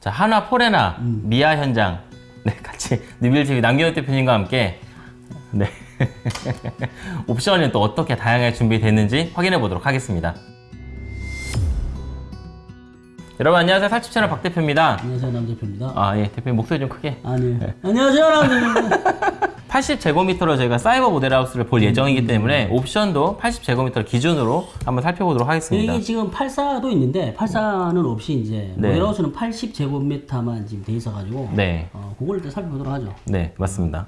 자, 하나 포레나 음. 미아 현장 네, 같이 뉴빌TV 남경호 대표님과 함께 네. 옵션이 또 어떻게 다양하게 준비됐는지 확인해 보도록 하겠습니다. 여러분 안녕하세요. 살집 채널 박 대표입니다. 안녕하세요 남 대표입니다. 아, 예. 대표님 목소리 좀 크게. 아, 네. 안녕하세요 남 대표입니다. 80제곱미터로 저희가 사이버 모델하우스를 볼 예정이기 때문에 옵션도 80제곱미터 기준으로 한번 살펴보도록 하겠습니다. 여기 지금 84도 있는데 84는 없이 이제 네. 모델하우스는 80제곱미터만 지금 돼 있어가지고 네. 어, 그걸 일단 살펴보도록 하죠. 네, 맞습니다.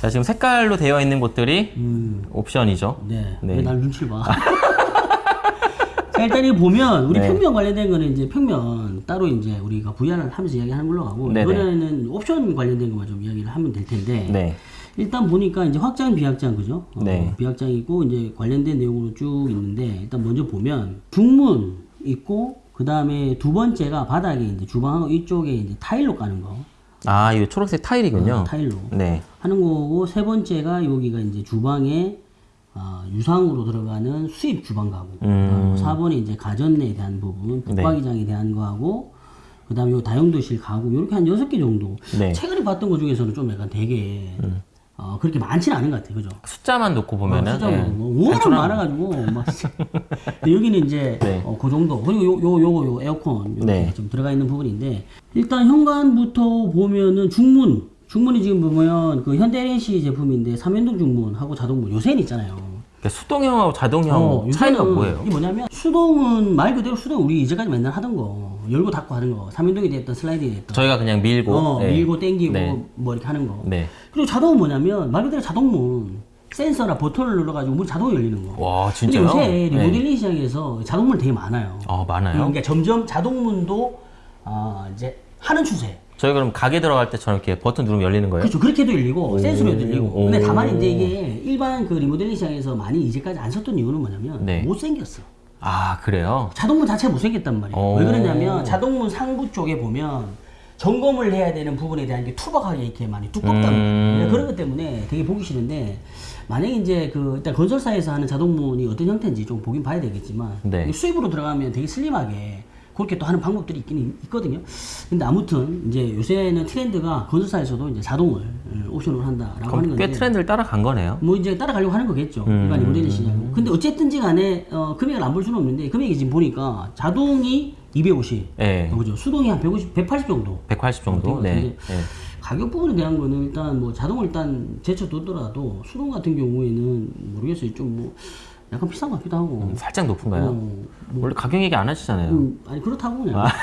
자, 지금 색깔로 되어 있는 곳들이 음, 옵션이죠. 네. 네. 왜날 눈치를 봐? 자 일단 이 보면 우리 네. 평면 관련된 거는 이제 평면 따로 이제 우리가 VR을 하면서 이야기하는 걸로 하고 네네. 이번에는 옵션 관련된 것만 좀 이야기를 하면 될 텐데 네. 일단 보니까 이제 확장 비확장 그죠? 어, 네. 비확장이고 이제 관련된 내용으로 쭉 있는데 일단 먼저 보면 중문 있고 그 다음에 두 번째가 바닥에 이제 주방하고 이쪽에 이제 타일로 까는 거 아, 이거 초록색 타일이군요. 어, 타일로 네. 하는 거고 세 번째가 여기가 이제 주방에 아, 유상으로 들어가는 수입 주방 가구. 음. 어, 4번에 이제 가전에 대한 부분, 붙박이장에 대한 거하고 그다음에 요 다용도실 가구 이렇게 한 여섯 개 정도. 네. 음. 최근에 봤던 것 중에서는 좀 약간 되게 어, 그렇게 많지는 않은 것 같아요, 그죠? 숫자만 놓고 보면은 숫자가 예. 뭐 워낙 많아가지고 막 근데 여기는 이제 네. 어, 그 정도 그리고 요, 요 요거 요 에어컨 네. 좀 들어가 있는 부분인데 일단 현관부터 보면은 중문 중문이 지금 보면 그 현대NC 제품인데 삼연동 중문하고 자동문 요새는 있잖아요. 그러니까 수동형하고 자동형 어, 차이가 뭐예요? 이게 뭐냐면 수동은 말 그대로 수동 우리 이제까지 맨날 하던 거 열고 닫고 하는 거 삼연동이 됐던 슬라이딩이 됐던 저희가 그냥 밀고 어, 네. 밀고 당기고 네. 뭐 이렇게 하는 거. 네. 그리고 자동은 뭐냐면 말 그대로 자동문 센서나 버튼을 눌러가지고 문이 자동으로 열리는 거. 와, 진짜요? 요새 네. 리모델링 시장에서 자동문 되게 많아요. 아, 많아요? 그러니까 점점 자동문도 아, 이제 하는 추세. 저희 그럼 가게 들어갈 때처럼 이렇게 버튼 누르면 열리는 거예요? 그렇죠. 그렇게도 열리고 센서로 열리고. 근데 오. 다만 이제 이게 일반 그 리모델링 시장에서 많이 이제까지 안 썼던 이유는 뭐냐면 네. 못생겼어. 아, 그래요? 자동문 자체가 못생겼단 말이에요. 오. 왜 그러냐면 자동문 상부 쪽에 보면 점검을 해야 되는 부분에 대한 게 투박하게 이렇게 많이 두껍다. 음. 그런 것 때문에 되게 보기 싫은데 만약에 이제 그 일단 건설사에서 하는 자동문이 어떤 형태인지 좀 보긴 봐야 되겠지만 네. 수입으로 들어가면 되게 슬림하게 그렇게 또 하는 방법들이 있긴 있거든요. 근데 아무튼 이제 요새는 트렌드가 건설사에서도 이제 자동을 음, 옵션으로 한다라고 하는 건데 꽤 트렌드를 따라간 거네요. 뭐 이제 따라가려고 하는 거겠죠. 음. 일반 리모델링 시장. 근데 어쨌든지 간에 어, 금액을 안 볼 수는 없는데 금액이 지금 보니까 자동이 250, 네. 어, 그죠? 수동이 한 150, 180 정도. 180 정도? 어, 네. 네. 가격 부분에 대한 거는 일단 뭐 자동을 일단 제쳐두더라도 수동 같은 경우에는 모르겠어요. 좀 뭐 약간 비싼 것 같기도 하고. 음, 살짝 높은가요? 어, 원래 가격 얘기 안 하시잖아요. 음, 아니 그렇다고 그냥.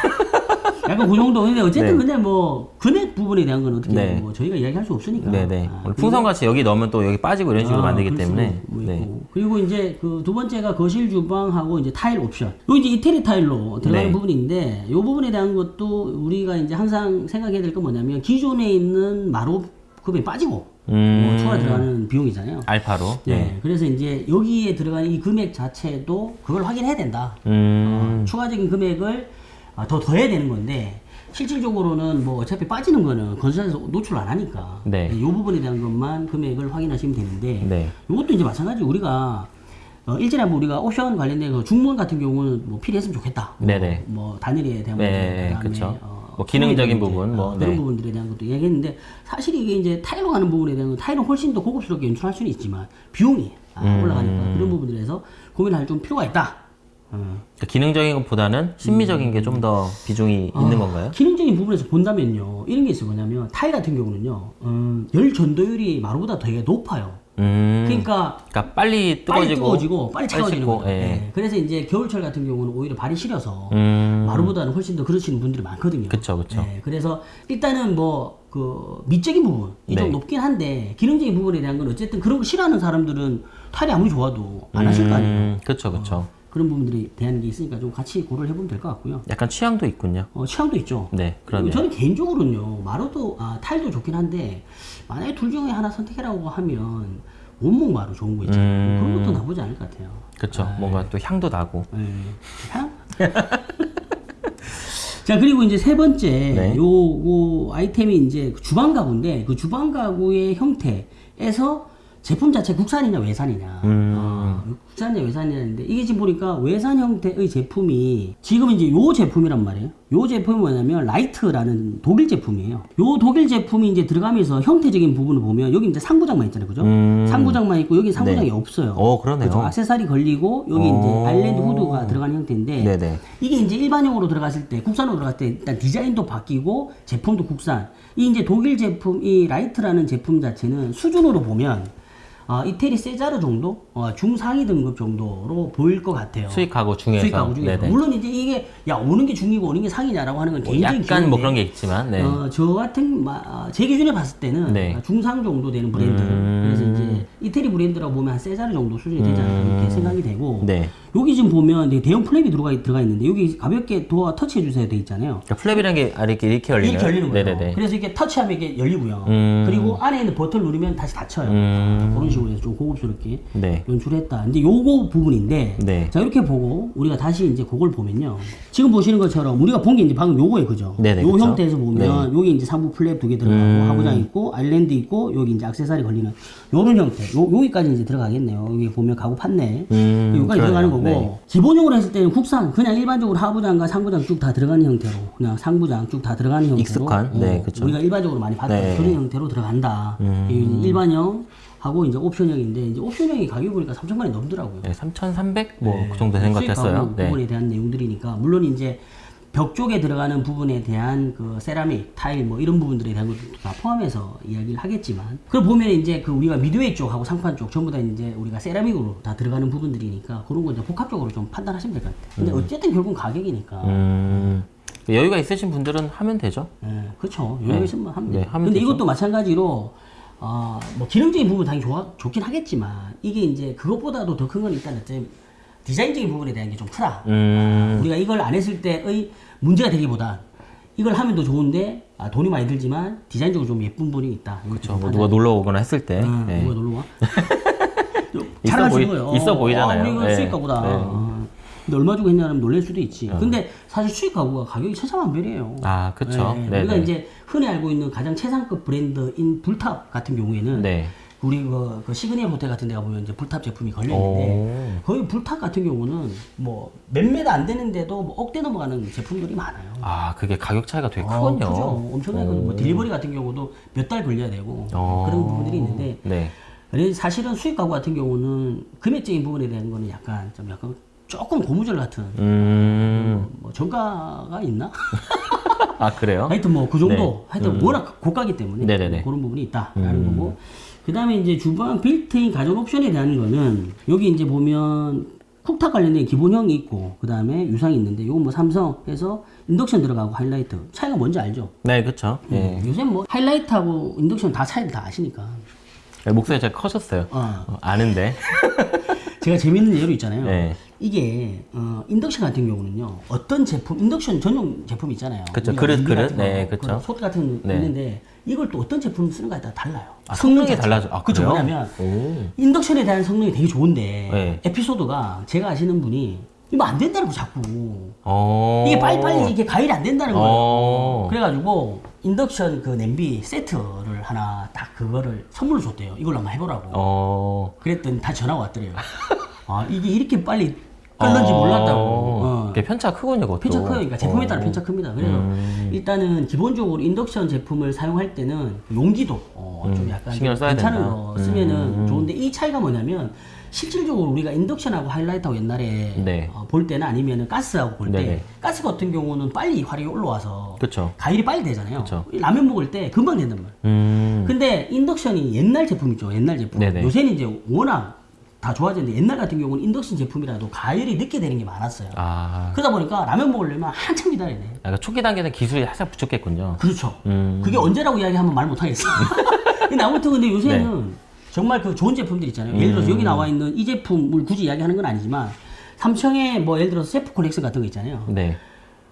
약간 그 정도. 근데 어쨌든 네. 근데 뭐 금액 부분에 대한 건 어떻게 네. 뭐 저희가 이야기할 수 없으니까. 네네. 아, 오늘 풍선같이 여기 넣으면 또 여기 빠지고 이런 식으로 아, 만들기 때문에. 뭐 네. 그리고 이제 그 두 번째가 거실 주방하고 이제 타일 옵션. 요 이제 이태리 타일로 들어가는 네. 부분인데 요 부분에 대한 것도 우리가 이제 항상 생각해야 될 건 뭐냐면 기존에 있는 마루 급이 빠지고 음. 뭐 추가 들어가는 비용이잖아요. 알파로. 네. 그래서 이제 여기에 들어가는 이 금액 자체도 그걸 확인해야 된다. 음. 어, 추가적인 금액을 아, 더 더해야 되는 건데 실질적으로는 뭐 어차피 빠지는 거는 건설사에서 노출 안 하니까 네. 이 부분에 대한 것만 금액을 확인하시면 되는데 네. 이것도 이제 마찬가지 우리가 어, 일전에 뭐 우리가 옵션 관련된 그 중문 같은 경우는 뭐 필요했으면 좋겠다. 뭐, 네네. 뭐 단일에 대한 네, 문제, 그다음에 그쵸. 어, 뭐 기능적인 문제, 부분, 뭐, 어, 그런 네. 부분들에 대한 것도 이야기했는데 사실 이게 이제 타일로 가는 부분에 대한 건 타일은 훨씬 더 고급스럽게 연출할 수는 있지만 비용이 아, 음. 올라가니까 그런 부분들에서 고민할 좀 필요가 있다. 어. 그러니까 기능적인 것보다는 심미적인 게좀 더 비중이 아. 있는 건가요? 기능적인 부분에서 본다면요 이런 게 있어요 뭐냐면 타일 같은 경우는요 음, 열 전도율이 마루보다 되게 높아요 음. 그러니까 그러니까 빨리 뜨거워지고. 빨리 뜨거워지고 빨리 차가워지는 거죠 예. 예. 그래서 이제 겨울철 같은 경우는 오히려 발이 시려서 음. 마루보다는 훨씬 더 그러시는 분들이 많거든요 그쵸, 그쵸. 예, 그래서 일단은 뭐 그 미적인 부분 이좀 네. 높긴 한데 기능적인 부분에 대한 건 어쨌든 그런 거 싫어하는 사람들은 타일이 아무리 좋아도 안 하실 거 아니에요 음. 그쵸, 그쵸. 그런 부분들이 대한 게 있으니까 좀 같이 고려를 해보면 될 것 같고요 약간 취향도 있군요. 어, 취향도 있죠 네, 그러네요. 저는 개인적으로는요 마루도 아, 타일도 좋긴 한데 만약에 둘 중에 하나 선택해라고 하면 원목 마루 좋은 거 있잖아요 음. 그런 것도 나쁘지 않을 것 같아요 그쵸. 뭔가 또 향도 나고. 예. 향? 자 그리고 이제 세 번째 네. 요, 요 아이템이 이제 그 주방 가구인데 그 주방 가구의 형태에서 제품 자체 국산이냐 외산이냐 음. 어, 국산이냐 외산이냐는데 이게 지금 보니까 외산 형태의 제품이 지금 이제 요 제품이란 말이에요. 요 제품이 뭐냐면 Leicht라는 독일 제품이에요. 요 독일 제품이 이제 들어가면서 형태적인 부분을 보면 여기 이제 상부장만 있잖아요, 그죠? 음. 상부장만 있고 여기 상부장이 없어요. 어, 그러네요. 그죠? 악세사리 걸리고 여기 이제 어. 아일랜드 후드가 들어가는 형태인데 네네. 이게 이제 일반용으로 들어갔을 때 국산으로 들어갔을 때 일단 디자인도 바뀌고 제품도 국산. 이 이제 독일 제품 이 Leicht라는 제품 자체는 수준으로 보면 어, 이태리 Cesar 정도, 어, 중상위 등급 정도로 보일 것 같아요. 수입 가구 중에서. 수입 가구 중에서. 네네. 물론 이제 이게 야 어느 게 중이고 어느 게 상이냐라고 하는 건 뭐 개인적인 약간 뭐 그런 게 있지만, 네. 어, 저 같은 마- 아, 제 기준에 봤을 때는 네. 중상 정도 되는 브랜드. 음. 그래서 이제 이태리 브랜드라고 보면 한 Cesar 정도 수준이 되지 않을까 이렇게 생각이 되고 네. 여기 지금 보면 대형 flap이 들어가 들어가 있는데 여기 가볍게 도어 터치해 주세요 돼 있잖아요. 그러니까 flap이라는 게 이렇게 이렇게 열리는. 이렇게 열리는 거예요. 네네네. 그래서 이게 터치하면 이게 열리고요. 음. 그리고 안에 있는 버튼 누르면 다시 닫혀요. 음. 그런 식으로 해서 좀 고급스럽게 네. 연출했다. 근데 요거 부분인데 네. 자 이렇게 보고 우리가 다시 이제 그걸 보면요. 지금 보시는 것처럼 우리가 본 게 이제 방금 요거예요, 그죠? 네네, 요 그쵸. 형태에서 보면 여기 이제 상부 flap 두 개 들어가고 음. 하부장 있고 아일랜드 있고 여기 이제 악세사리 걸리는 요런 형태. 요 여기까지 이제 들어가겠네요. 여기 보면 가구 판넬 음, 여기까지 그러네요. 들어가는 거고 네. 기본적으로 했을 때는 국산 그냥 일반적으로 하부장과 상부장 쭉 다 들어가는 형태로 그냥 상부장 쭉 다 들어가는 형태로 익숙한? 네, 어, 그쵸. 우리가 일반적으로 많이 봤던 네. 음. 그런 형태로 들어간다. 이 일반형 하고 이제 옵션형인데 이제 옵션형이 가격이 보니까 3천만 원이 넘더라고요. 네, 3,300? 뭐, 그 정도 되는 것 같았어요. 가구 네. 부분에 대한 내용들이니까 물론 이제 벽 쪽에 들어가는 부분에 대한 그 세라믹, 타일 뭐 이런 부분들에 대한 것도 다 포함해서 이야기를 하겠지만 그걸 보면 이제 그 우리가 미드웨이 쪽하고 상판 쪽 전부 다 이제 우리가 세라믹으로 다 들어가는 부분들이니까 그런 거 이제 복합적으로 좀 판단하시면 될 것 같아요. 근데 어쨌든 결국은 가격이니까 음, 여유가 있으신 분들은 하면 되죠. 예, 그렇죠. 여유 있으면 하면 네, 돼요. 하면 근데 되죠. 이것도 마찬가지로 어, 뭐 기능적인 부분 당연히 좋아, 좋긴 하겠지만 이게 이제 그것보다도 더 큰 건 일단 어째 디자인적인 부분에 대한 게 좀 크다. 음, 우리가 이걸 안 했을 때의 문제가 되기보다 이걸 하면 더 좋은데 아, 돈이 많이 들지만 디자인적으로 좀 예쁜 부분이 있다. 그렇죠. 뭐 누가 놀러 오거나 했을 때. 응, 네. 누가 놀러 와? 잘하시는 거예요. 있어 보이잖아요. 아, 우리 이거 네. 수익 가구다. 네. 어. 근데 얼마 주고 했냐면 놀랄 수도 있지. 근데 사실 수입 가구가 가격이 천차만별이에요. 아, 그쵸. 네. 우리가 이제 흔히 알고 있는 가장 최상급 브랜드인 불탑 같은 경우에는 네. 우리 그, 그 시그니엘 호텔 같은 데 가 보면 이제 불탑 제품이 걸려 있는데 거의 불탑 같은 경우는 뭐 몇몇 안 되는데도 뭐 억대 넘어가는 제품들이 많아요. 아, 그게 가격 차이가 되게 아, 크군요. 크죠. 엄청나게. 뭐 delivery 같은 경우도 몇 달 걸려야 되고 어. 그런 부분들이 있는데 네. 사실은 수입 가구 같은 경우는 금액적인 부분에 대한 거는 약간 좀 약간 조금 고무줄 같은 음, 뭐 정가가 있나? 아, 그래요? 하여튼 뭐 그 정도 네. 하여튼 워낙 고가기 때문에 네네네. 음. 그런 부분이 있다라는 거고 그 다음에 이제 주방 빌트인 가전 옵션에 대한 거는 여기 이제 보면 cooktop 관련된 기본형이 있고 그 다음에 유상이 있는데 이건 뭐 삼성에서 인덕션 들어가고 하이라이트 차이가 뭔지 알죠? 네, 그쵸. 예. 요새 뭐 하이라이트하고 인덕션 다 차이를 다 아시니까 네, 목소리 제가 커졌어요. 어. 어, 아는데. 제가 재밌는 예로 있잖아요. 네. 이게 어, 인덕션 같은 경우는요. 어떤 제품 인덕션 전용 제품 있잖아요. 그쵸, 우리가 그릇, 그릇. 네, 그쵸. 그런 솥 같은 거 네. 있는데 이걸 또 어떤 제품 쓰는가에 따라 달라요. 아, 성능이 자체가. 달라져. 아, 그래요? 뭐냐면 오. 인덕션에 대한 성능이 되게 좋은데 네. 에피소드가 제가 아시는 분이 이거 안 된다는 거 자꾸 어. 이게 빨리빨리 이게 가열이 안 된다는 거예요. 어. 그래가지고 인덕션 그 냄비 세트를 하나 딱 그거를 선물로 줬대요. 이걸로 한번 해보라고. 어. 그랬더니 다 전화가 왔더래요. 아 이게 이렇게 빨리 끓는지 어. 몰랐다고. 어. 그게 편차가 크군요, 그것도. 편차. 그러니까 제품에 따라 어. 편차 큽니다. 그래서 음. 일단은 기본적으로 인덕션 제품을 사용할 때는 용기도 어, 좀 약간 음. 괜찮은 된다. 거 쓰면은 음. 좋은데 이 차이가 뭐냐면 실질적으로 우리가 인덕션하고 하이라이트하고 옛날에 네. 어, 볼 때는 아니면은 가스하고 볼 때. 가스 같은 경우는 빨리 화력이 올라와서 그쵸. 가열이 빨리 되잖아요. 그쵸. 라면 먹을 때 금방 된단 말이에요. 음. 근데 인덕션이 옛날 제품이죠. 옛날 제품. 네네. 요새는 이제 워낙 다 좋아졌는데 옛날 같은 경우는 인덕션 제품이라도 가열이 늦게 되는 게 많았어요. 아. 그러다 보니까 라면 먹으려면 한참 기다려야 돼. 약간 초기 단계는 기술이 살짝 부족했군요. 그렇죠. 음. 그게 언제라고 이야기하면 말 못하겠어. 근데 아무튼 근데 요새는 네. 정말 그 좋은 제품들 있잖아요. 예를 음. 들어서 여기 나와 있는 이 제품을 굳이 이야기하는 건 아니지만 삼성의 뭐 예를 들어서 셰프 컬렉션 같은 거 있잖아요. 네.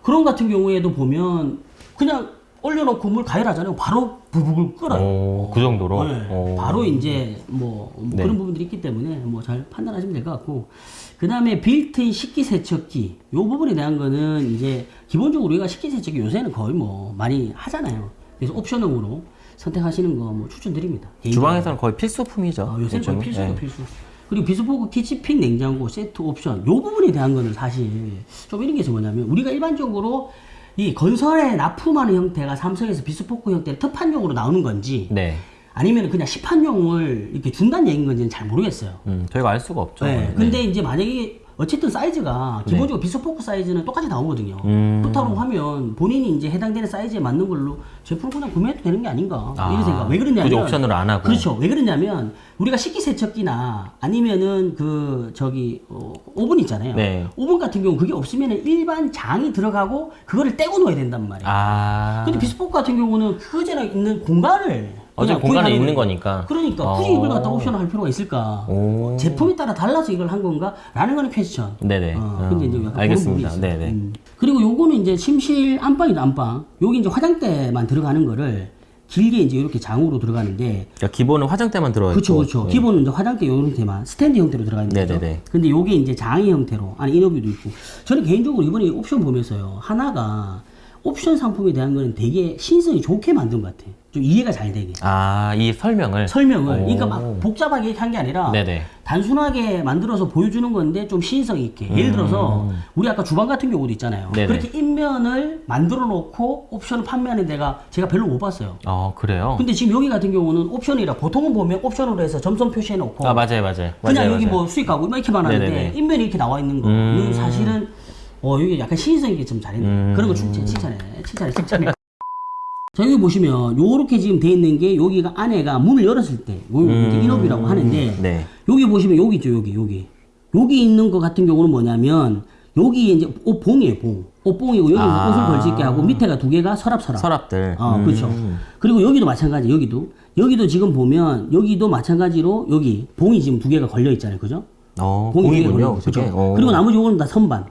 그런 같은 경우에도 보면 그냥 올려놓고 물 가열하잖아요. 바로 부글부글 끓어요. 오, 그 정도로? 네. 오. 바로 이제 뭐, 뭐 네. 그런 부분들이 있기 때문에 뭐 잘 판단하시면 될 것 같고 그 다음에 빌트인 식기세척기 요 부분에 대한 거는 이제 기본적으로 우리가 식기세척기 요새는 거의 뭐 많이 하잖아요. 그래서 옵션으로 선택하시는 거 뭐 추천드립니다. 주방에서는 거의 필수품이죠. 아, 요새는 거의. 필수도 네. 필수. 그리고 비스포크 키치핑 냉장고 세트 옵션 요 부분에 대한 거는 사실 좀 이런 게 있어 뭐냐면 우리가 일반적으로 이 건설에 납품하는 형태가 삼성에서 비스포크 형태를 특판용으로 나오는 건지 네. 아니면 그냥 시판용을 이렇게 준다는 얘기인 건지는 잘 모르겠어요. 음, 저희가 알 수가 없죠. 네. 근데 이제 만약에 어쨌든 사이즈가 기본적으로 비스포크 사이즈는 똑같이 나오거든요. 음. 그렇다고 하면 본인이 이제 해당되는 사이즈에 맞는 걸로 제품을 그냥 구매해도 되는 게 아닌가 아, 이런 생각. 왜 그러냐면 굳이 옵션으로 안 하고. 그렇죠. 왜 그러냐면 우리가 식기세척기나 아니면은 그 저기 어, 오븐 있잖아요. 네. 오븐 같은 경우 그게 없으면은 일반 장이 들어가고 그거를 떼고 넣어야 된단 말이에요. 아. 근데 비스포크 같은 경우는 그거제나 있는 공간을 어차피 그냥 공간에 있는. 거니까. 그러니까 굳이 어. 이걸 갖다 옵션을 할 필요가 있을까? 오. 제품에 따라 달라서 이걸 한 건가? 라는 거는 퀘스천. 네네. 어, 근데 이제 음, 약간 알겠습니다. 네네. 음. 그리고 요거는 이제 침실 안방이다 안방. 여기 이제 화장대만 들어가는 거를 길게 이제 이렇게 장으로 들어가는데 그러니까 기본은 화장대만 들어가 있고. 그렇죠, 그렇죠. 기본은 이제 화장대 요 형태만 스탠드 형태로 들어가 있는 거죠. 네네네. 근데 요게 이제 장의 형태로 안에 인어뷰도 있고. 저는 개인적으로 이번에 옵션 보면서요 하나가 옵션 상품에 대한 거는 되게 신성이 좋게 만든 것 같아. 좀 이해가 잘 되게. 아, 이 설명을. 설명을 오. 그러니까 막 복잡하게 한 게 아니라 네네. 단순하게 만들어서 보여주는 건데 좀 신성 있게 예를 들어서 우리 아까 주방 같은 경우도 있잖아요 음. 네네. 그렇게 인면을 만들어 놓고 옵션을 판매하는 데가 제가 별로 못 봤어요 어, 그래요? 근데 지금 여기 같은 경우는 옵션이라 보통은 보면 옵션으로 해서 점선 표시해 놓고 아, 맞아요, 맞아요. 그냥 맞아요, 여기 맞아요. 뭐 수익 가고 이렇게만 하는데 네네네. 인면이 이렇게 나와 있는 거 음. 사실은 어 여기 약간 신성 있게 좀 잘했네 음. 그런 거 칭찬 칭찬해 칭찬해 칭찬해 자 여기 보시면 요렇게 지금 돼 있는 게 여기가 안에가 문을 열었을 때 요, 이제 인업이라고 하는데 네. 여기 보시면 여기 있죠 여기 여기 여기 있는 거 같은 경우는 뭐냐면 여기 이제 옷봉이에요 봉 옷봉이고 여기 아. 옷을 걸수 있게 하고 밑에가 두 개가 서랍 서랍 서랍들. 어 음. 그렇죠 그리고 여기도 마찬가지 여기도 여기도 지금 보면 여기도 마찬가지로 여기 봉이 지금 두 개가 걸려 있잖아요 그죠 어, 봉이 두 개가 공이군요. 걸려. 그게. 어. 그리고 나머지 요거는 다 선반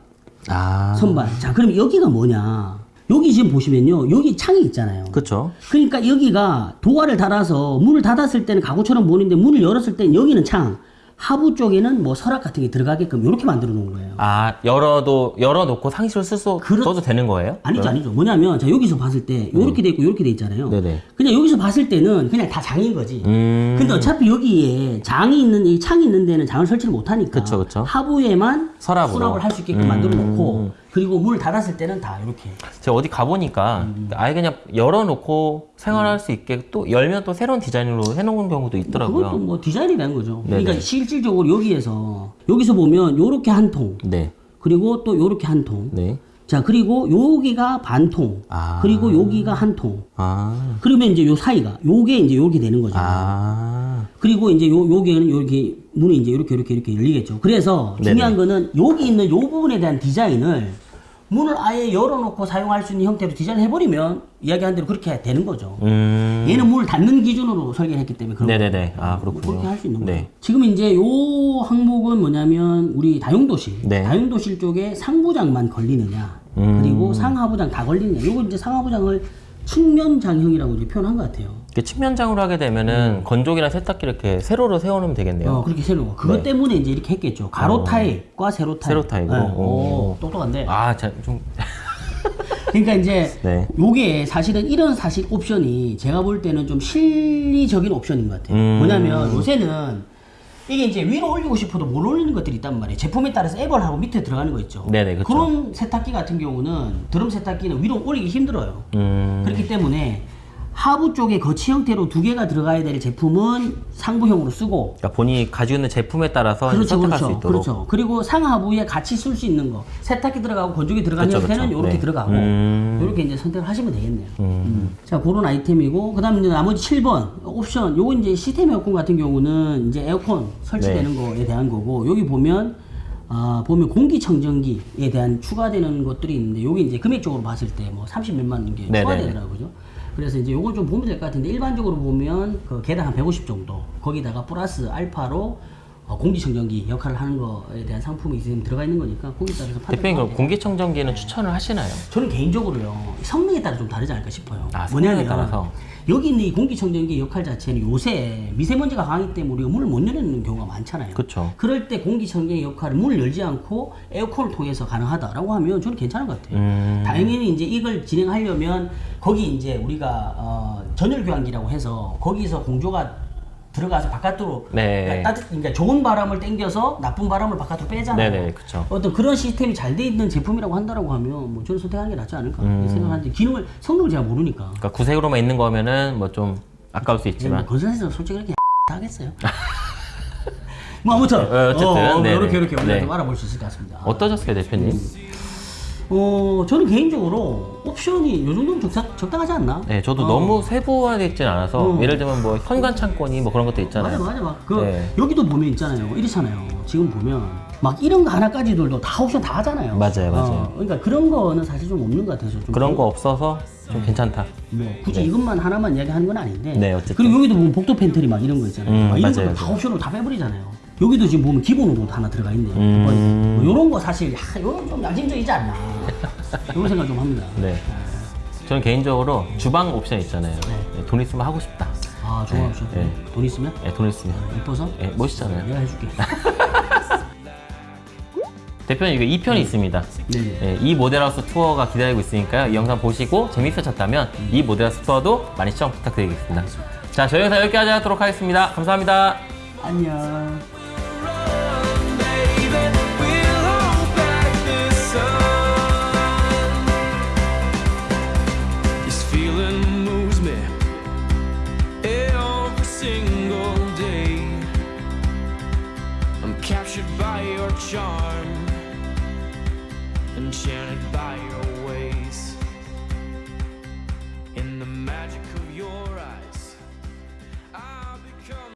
아. 선반 자 그럼 여기가 뭐냐 여기 지금 보시면요 여기 창이 있잖아요 그쵸. 그러니까 여기가 도화를 달아서 문을 닫았을 때는 가구처럼 보이는데 문을 열었을 때는 여기는 창 하부 쪽에는 뭐 서랍 같은 게 들어가게끔 이렇게 만들어 놓은 거예요. 아, 열어도, 열어놓고 상시로 쓸 수, 써도 되는 거예요? 아니죠, 아니죠. 뭐냐면 자 여기서 봤을 때 이렇게 돼 있고 이렇게 돼 있잖아요. 네네. 그냥 여기서 봤을 때는 그냥 다 장인 거지. 음. 근데 어차피 여기에 장이 있는 이 창이 있는 데는 장을 설치를 못 하니까 그쵸, 그쵸. 하부에만 서랍으로. 수납을 할 수 있게끔 음. 만들어 놓고 그리고 문을 닫았을 때는 다 이렇게 제가 어디 가 보니까 음. 아예 그냥 열어놓고 생활할 수 있게 또 열면 또 새로운 디자인으로 해놓은 경우도 있더라고요. 그것도 뭐 디자인이라는 거죠. 네네. 그러니까 실질적으로 여기에서 여기서 보면 요렇게 한 통, 네. 그리고 또 요렇게 한 통. 네. 자 그리고 여기가 반 통, 아. 그리고 여기가 한 통. 아. 그러면 이제 요 사이가 요게 이제 요렇게 되는 거죠. 아. 그리고 이제 요 요게는 요렇게 문이 이제 이렇게 이렇게 이렇게 열리겠죠. 그래서 네네. 중요한 거는 여기 있는 요 부분에 대한 디자인을 문을 아예 열어놓고 사용할 수 있는 형태로 디자인을 해버리면 이야기한 대로 그렇게 되는 거죠. 음. 얘는 문을 닫는 기준으로 설계를 했기 때문에 그런 네네네. 아, 그렇군요. 그렇게 할 수 있는 네. 거예요. 지금 이제 요 항목은 뭐냐면 우리 다용도실, 네. 다용도실 쪽에 상부장만 걸리느냐, 음. 그리고 상하부장 다 걸리느냐. 요거 이제 상하부장을 측면장형이라고 이제 표현한 것 같아요. 측면장으로 하게 되면은 건조기나 세탁기 이렇게 세로로 세워놓으면 되겠네요. 어, 그렇게 세로. 그것 네. 때문에 이제 이렇게 했겠죠. 가로 어. 타입과 세로 타입. 세로 타입으로? 네. 오. 오, 똑똑한데. 아, 자, 좀. 그러니까 이제 네. 요게 사실은 이런 사실 옵션이 제가 볼 때는 좀 실리적인 옵션인 것 같아요. 음. 뭐냐면 요새는 이게 이제 위로 올리고 싶어도 못 올리는 것들이 있단 말이에요. 제품에 따라서 앱을 하고 밑에 들어가는 거 있죠. 네네, 그쵸. 런 세탁기 같은 경우는 드럼 세탁기는 위로 올리기 힘들어요. 음. 그렇기 때문에 하부 쪽에 거치 형태로 두 개가 들어가야 될 제품은 상부형으로 쓰고 그러니까 본인이 가지고 있는 제품에 따라서 그렇죠, 선택할 수 그렇죠, 있도록. 그렇죠. 그리고 상하부에 같이 쓸 수 있는 거 세탁기 들어가고 건조기 들어가는 그렇죠, 형태는 그렇죠. 이렇게 네. 들어가고 음. 이렇게 이제 선택을 하시면 되겠네요. 음. 자, 그런 아이템이고 그 다음에 이제 나머지 7번 옵션 요거 이제 시스템 에어컨 같은 경우는 이제 에어컨 설치되는 네. 거에 대한 거고 여기 보면 아 보면 공기청정기에 대한 추가되는 것들이 있는데 요게 이제 금액적으로 봤을 때 뭐 30 몇만 원게 네네네. 추가되더라고요. 그래서 이제 요걸 좀 보면 될 것 같은데 일반적으로 보면 그 개당 한 150 정도 거기다가 플러스 알파로 어, 공기청정기 역할을 하는 거에 대한 상품이 지금 들어가 있는 거니까 거기에 따라서. 대표님 그럼 공기청정기는 추천을 하시나요? 저는 개인적으로요 성능에 따라 좀 다르지 않을까 싶어요. 아, 성능에 따라서? 여기 있는 이 공기청정기 역할 자체는 요새 미세먼지가 강하기 때문에 우리가 문을 못 열는 경우가 많잖아요. 그쵸. 럴때 공기청정기 역할을 문을 열지 않고 에어컨을 통해서 가능하다라고 하면 저는 괜찮은 것 같아요. 음. 당연히 이제 이걸 진행하려면 거기 이제 우리가 어, 전열 교환기라고 해서 거기서 공조가 들어가서 바깥으로 네. 따뜻, 그러니까 좋은 바람을 당겨서 나쁜 바람을 바깥으로 빼잖아요. 네네, 그쵸. 어떤 그런 시스템이 잘 돼 있는 제품이라고 한다라고 하면 뭐 저는 선택하는 게 낫지 않을까 음. 생각하는데 기능을 성능을 제가 모르니까. 그러니까 구색으로만 있는 거면은 뭐 좀 아까울 수 있지만 건설에서 솔직히 그렇게 다 하겠어요. 뭐 아무튼 어, 어쨌든, 어, 네네. 이렇게 이렇게 우리가 네. 좀 알아볼 수 있을 것 같습니다. 어떠셨어요, 대표님? 어, 저는 개인적으로 옵션이 요 정도면 적당, 적당하지 않나? 네, 저도 어. 너무 세부화되어 있진 않아서 어. 예를 들면 뭐 현관 창고니 뭐 그런 것도 있잖아요. 맞아 맞아 막그 네. 여기도 보면 있잖아요 이렇잖아요 지금 보면 막 이런 거 하나까지들도 다 옵션 다 하잖아요 맞아요, 맞아요. 어, 그러니까 그런 거는 사실 좀 없는 것 같아서 좀 그런 거 없어서 좀 괜찮다. 뭐 굳이 이것만 하나만 이야기하는 건 아닌데 네, 어쨌든. 그리고 여기도 보면 복도 팬트리 막 이런 거 있잖아요 음, 막 이런 맞아요, 거다 맞아요. 옵션으로 다 빼버리잖아요 여기도 지금 보면 기본으로 하나 들어가 있네요 음. 뭐 이런 거 사실 야 이건 좀 야심적이지 않나 이런 생각 좀 합니다 네. 저는 개인적으로 주방 옵션 있잖아요. 네, 돈 있으면 하고 싶다. 아 좋아 네, 옵션 네. 돈 있으면 네, 돈 있으면. 예뻐서 네, 멋있잖아요. 내가 해줄게 대표님 이거 2편이 있습니다. 네네 네, 이 모델하우스 투어가 기다리고 있으니까요. 이 영상 보시고 재밌으셨다면 이 모델하우스 투어도 많이 시청 부탁드리겠습니다. 자, 저희 영상 여기까지 하도록 하겠습니다. 감사합니다. 안녕